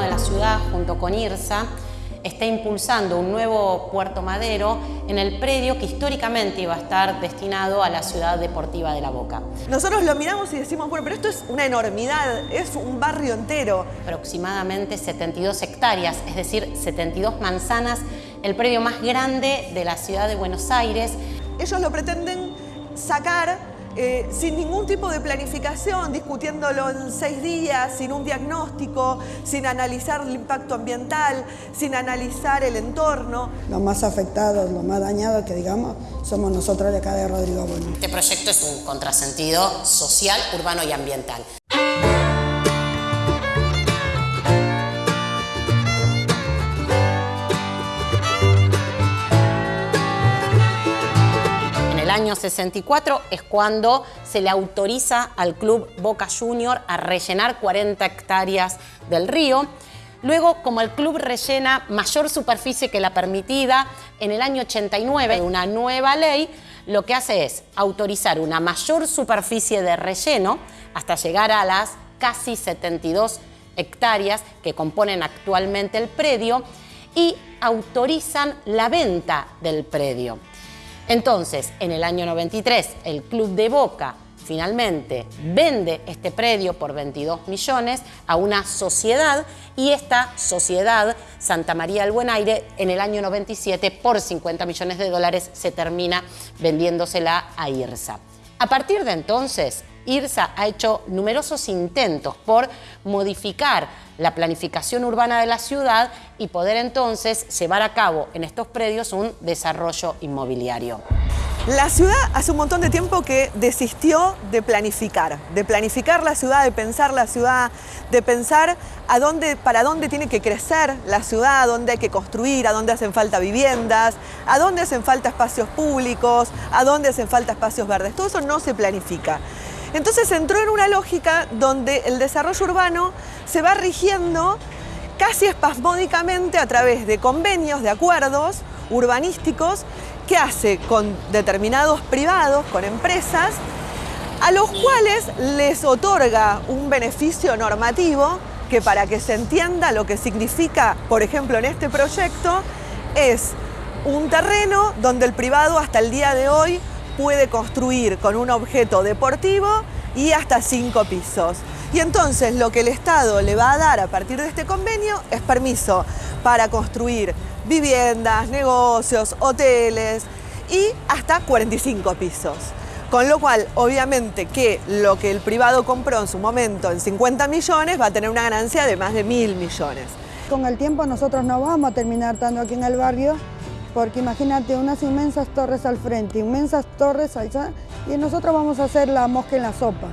de la ciudad, junto con IRSA, está impulsando un nuevo puerto madero en el predio que históricamente iba a estar destinado a la ciudad deportiva de La Boca. Nosotros lo miramos y decimos, bueno, pero esto es una enormidad, es un barrio entero. Aproximadamente 72 hectáreas, es decir, 72 manzanas, el predio más grande de la ciudad de Buenos Aires. Ellos lo pretenden sacar eh, sin ningún tipo de planificación, discutiéndolo en seis días, sin un diagnóstico, sin analizar el impacto ambiental, sin analizar el entorno. Los más afectados, los más dañados, que digamos, somos nosotros de acá de Rodrigo Bueno. Este proyecto es un contrasentido social, urbano y ambiental. Año 64 es cuando se le autoriza al club Boca Junior a rellenar 40 hectáreas del río. Luego, como el club rellena mayor superficie que la permitida, en el año 89, una nueva ley lo que hace es autorizar una mayor superficie de relleno hasta llegar a las casi 72 hectáreas que componen actualmente el predio y autorizan la venta del predio. Entonces, en el año 93, el Club de Boca finalmente vende este predio por 22 millones a una sociedad y esta sociedad, Santa María del Buen Aire, en el año 97 por 50 millones de dólares se termina vendiéndosela a IRSA. A partir de entonces, IRSA ha hecho numerosos intentos por modificar la planificación urbana de la ciudad y poder entonces llevar a cabo en estos predios un desarrollo inmobiliario. La ciudad hace un montón de tiempo que desistió de planificar, de planificar la ciudad, de pensar la ciudad, de pensar a dónde, para dónde tiene que crecer la ciudad, dónde hay que construir, a dónde hacen falta viviendas, a dónde hacen falta espacios públicos, a dónde hacen falta espacios verdes. Todo eso no se planifica. Entonces entró en una lógica donde el desarrollo urbano se va rigiendo casi espasmódicamente a través de convenios, de acuerdos urbanísticos que hace con determinados privados, con empresas, a los cuales les otorga un beneficio normativo que para que se entienda lo que significa, por ejemplo, en este proyecto, es un terreno donde el privado hasta el día de hoy puede construir con un objeto deportivo y hasta cinco pisos. Y entonces lo que el Estado le va a dar a partir de este convenio es permiso para construir viviendas, negocios, hoteles y hasta 45 pisos. Con lo cual, obviamente que lo que el privado compró en su momento en 50 millones va a tener una ganancia de más de mil millones. Con el tiempo nosotros no vamos a terminar estando aquí en el barrio porque imagínate unas inmensas torres al frente, inmensas torres allá, y nosotros vamos a hacer la mosca en la sopa,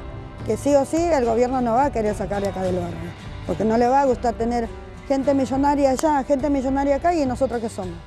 que sí o sí el gobierno no va a querer sacar de acá del barrio, porque no le va a gustar tener gente millonaria allá, gente millonaria acá, y nosotros qué somos.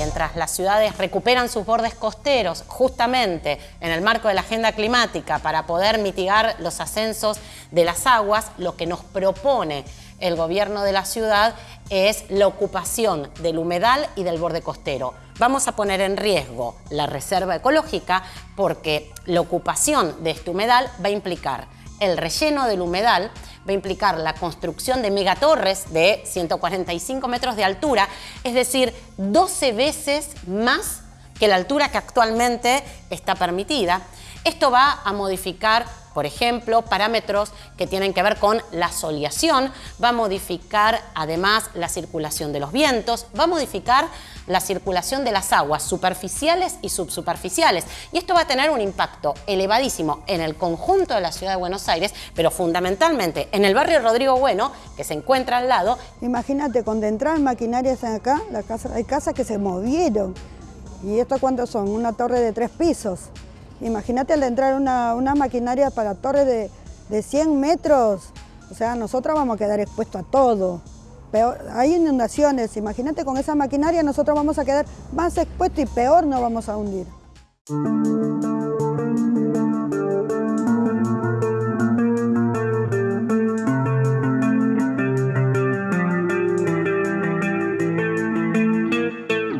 mientras las ciudades recuperan sus bordes costeros justamente en el marco de la agenda climática para poder mitigar los ascensos de las aguas, lo que nos propone el gobierno de la ciudad es la ocupación del humedal y del borde costero. Vamos a poner en riesgo la reserva ecológica porque la ocupación de este humedal va a implicar el relleno del humedal, va a implicar la construcción de megatorres de 145 metros de altura, es decir, 12 veces más que la altura que actualmente está permitida. Esto va a modificar por ejemplo, parámetros que tienen que ver con la soleación, va a modificar además la circulación de los vientos, va a modificar la circulación de las aguas superficiales y subsuperficiales. Y esto va a tener un impacto elevadísimo en el conjunto de la ciudad de Buenos Aires, pero fundamentalmente en el barrio Rodrigo Bueno, que se encuentra al lado. Imagínate, cuando entran maquinarias acá, la casa, hay casas que se movieron. ¿Y esto cuántos son? Una torre de tres pisos. Imagínate al entrar una, una maquinaria para torres de, de 100 metros, o sea, nosotros vamos a quedar expuestos a todo. Peor, hay inundaciones, imagínate con esa maquinaria nosotros vamos a quedar más expuestos y peor nos vamos a hundir.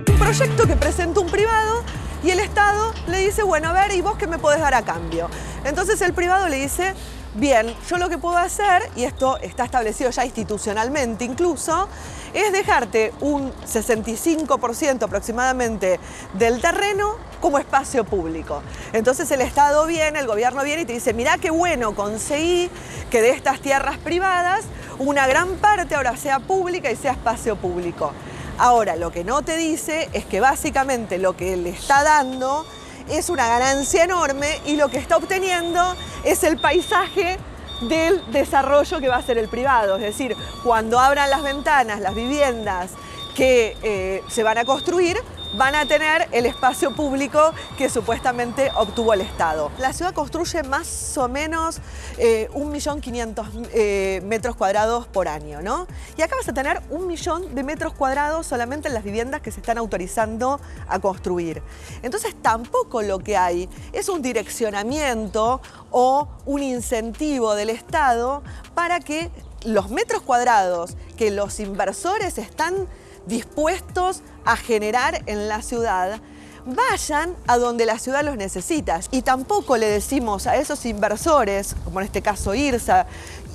Un proyecto que presentó un privado y el Estado le dice, bueno, a ver, ¿y vos qué me podés dar a cambio? Entonces el privado le dice, Bien, yo lo que puedo hacer, y esto está establecido ya institucionalmente incluso, es dejarte un 65% aproximadamente del terreno como espacio público. Entonces el Estado viene, el gobierno viene y te dice, mirá qué bueno, conseguí que de estas tierras privadas una gran parte ahora sea pública y sea espacio público. Ahora, lo que no te dice es que básicamente lo que le está dando es una ganancia enorme y lo que está obteniendo es el paisaje del desarrollo que va a ser el privado. Es decir, cuando abran las ventanas, las viviendas que eh, se van a construir, van a tener el espacio público que supuestamente obtuvo el Estado. La ciudad construye más o menos eh, 1.500.000 eh, metros cuadrados por año, ¿no? Y acá vas a tener un millón de metros cuadrados solamente en las viviendas que se están autorizando a construir. Entonces tampoco lo que hay es un direccionamiento o un incentivo del Estado para que los metros cuadrados que los inversores están dispuestos a generar en la ciudad vayan a donde la ciudad los necesita. Y tampoco le decimos a esos inversores, como en este caso IRSA,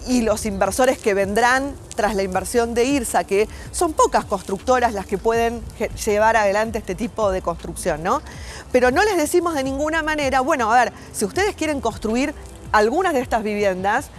y los inversores que vendrán tras la inversión de IRSA, que son pocas constructoras las que pueden llevar adelante este tipo de construcción, ¿no? Pero no les decimos de ninguna manera, bueno, a ver, si ustedes quieren construir algunas de estas viviendas,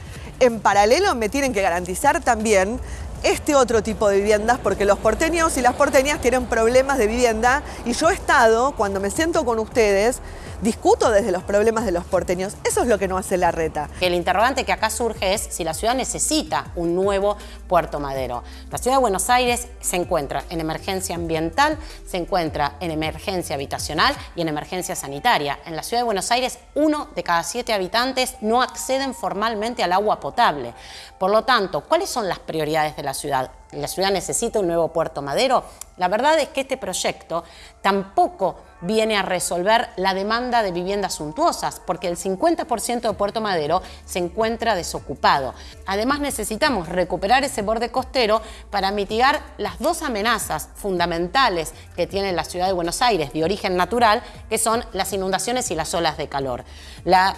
en paralelo me tienen que garantizar también este otro tipo de viviendas porque los porteños y las porteñas tienen problemas de vivienda y yo he estado, cuando me siento con ustedes, discuto desde los problemas de los porteños. Eso es lo que no hace la reta. El interrogante que acá surge es si la ciudad necesita un nuevo Puerto Madero. La ciudad de Buenos Aires se encuentra en emergencia ambiental, se encuentra en emergencia habitacional y en emergencia sanitaria. En la ciudad de Buenos Aires, uno de cada siete habitantes no acceden formalmente al agua potable. Por lo tanto, ¿cuáles son las prioridades de la ciudad? ¿La ciudad necesita un nuevo Puerto Madero? La verdad es que este proyecto tampoco viene a resolver la demanda de viviendas suntuosas, porque el 50% de Puerto Madero se encuentra desocupado. Además necesitamos recuperar ese borde costero para mitigar las dos amenazas fundamentales que tiene la ciudad de Buenos Aires de origen natural, que son las inundaciones y las olas de calor. La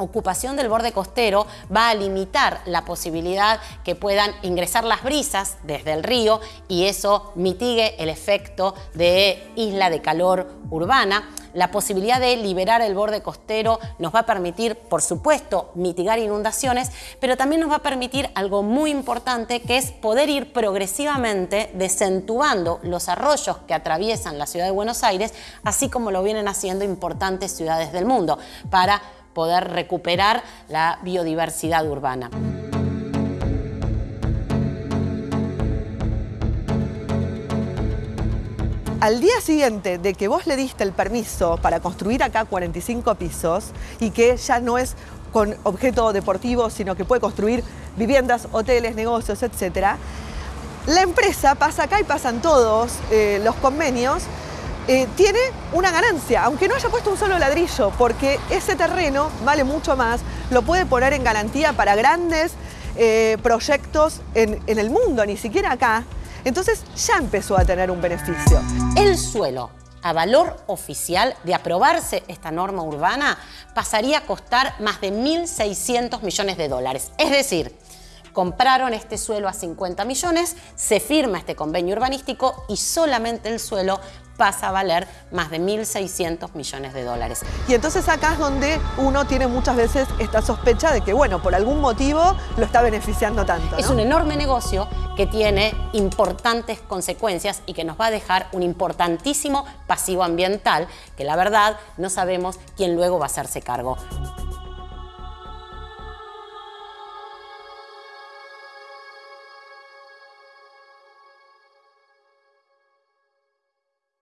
ocupación del borde costero va a limitar la posibilidad que puedan ingresar las brisas desde el río y eso mitigue el efecto de isla de calor urbana. La posibilidad de liberar el borde costero nos va a permitir, por supuesto, mitigar inundaciones, pero también nos va a permitir algo muy importante que es poder ir progresivamente desentubando los arroyos que atraviesan la ciudad de Buenos Aires, así como lo vienen haciendo importantes ciudades del mundo, para poder recuperar la biodiversidad urbana. Al día siguiente de que vos le diste el permiso para construir acá 45 pisos y que ya no es con objeto deportivo, sino que puede construir viviendas, hoteles, negocios, etc., la empresa pasa acá y pasan todos eh, los convenios eh, tiene una ganancia, aunque no haya puesto un solo ladrillo, porque ese terreno vale mucho más, lo puede poner en garantía para grandes eh, proyectos en, en el mundo, ni siquiera acá. Entonces ya empezó a tener un beneficio. El suelo a valor oficial de aprobarse esta norma urbana pasaría a costar más de 1.600 millones de dólares. Es decir, compraron este suelo a 50 millones, se firma este convenio urbanístico y solamente el suelo pasa a valer más de 1.600 millones de dólares. Y entonces acá es donde uno tiene muchas veces esta sospecha de que, bueno, por algún motivo lo está beneficiando tanto. Es un enorme negocio que tiene importantes consecuencias y que nos va a dejar un importantísimo pasivo ambiental que la verdad no sabemos quién luego va a hacerse cargo.